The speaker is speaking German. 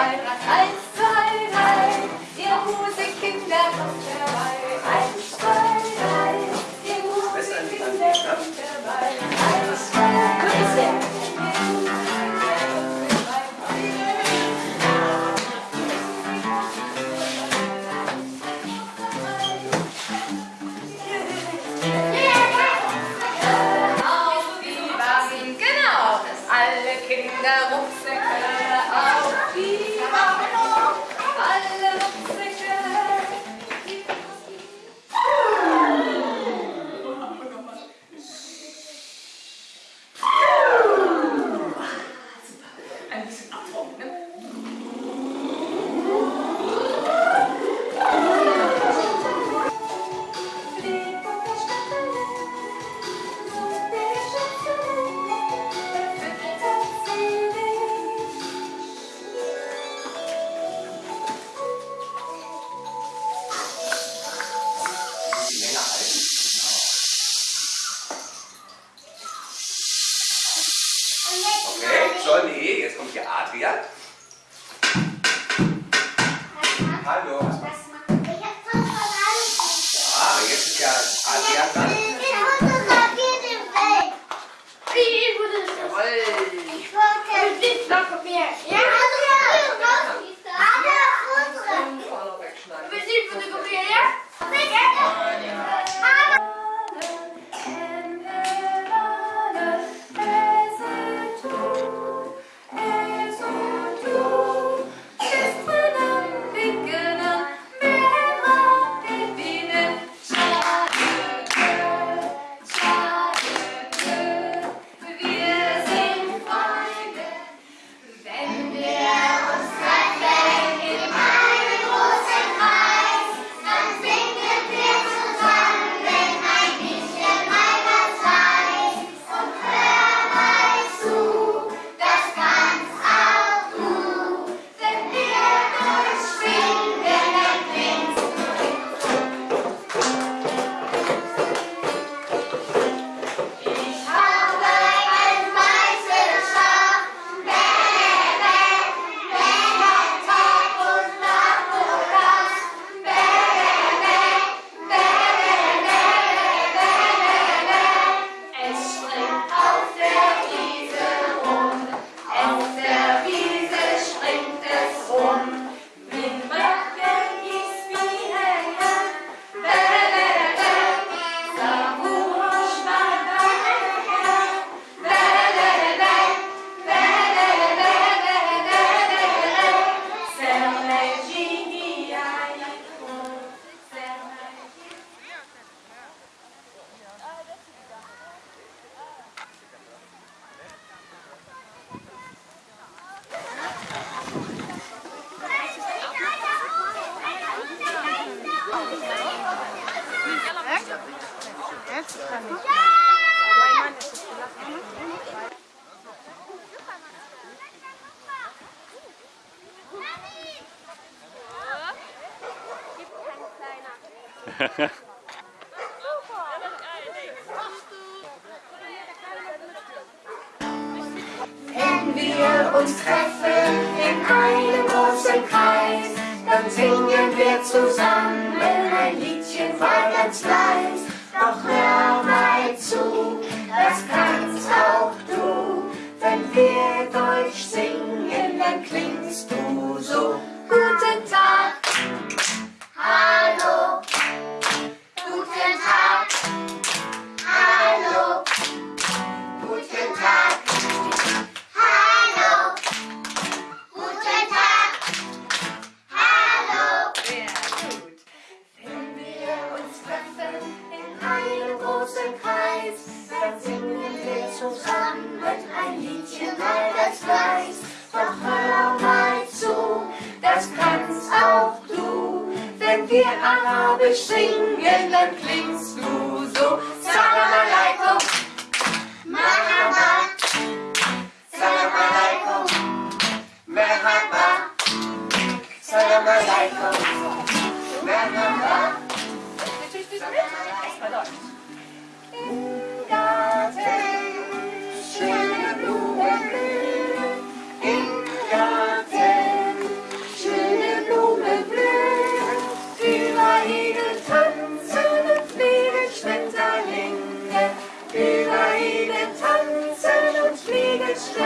drei. Eins, zwei, drei. Ihr Musikkinder kommt herbei. Eins, zwei, drei. Ihr Musikkinder kommt herbei. Eins, zwei, drei. Kinder Rucksäcke auf die Okay, John Jetzt kommt hier Adrian. Hallo. Was macht Ich hab voll verraten. Ah, jetzt ist ja Adrian dran. Ich fotografiere den Wald. Wie gut ist das? Jawohl. Ich wollte... Und jetzt noch von mir. Ja, Adrian. Adrian, unsere. Du willst ihn fotografieren, ja? Ja. Wenn wir uns treffen in einem großen Kreis, dann singen wir zusammen ein Liedchen mal ganz leis. Doch hör mal zu, das kannst auch du. Wenn wir Deutsch singen, dann klingst du großen Kreis, dann singen wir zusammen ein Liedchen all das Weiß. Doch hör mal zu, das kannst auch du. Wenn wir Arabisch singen, dann klingst du so. Salam Jetzt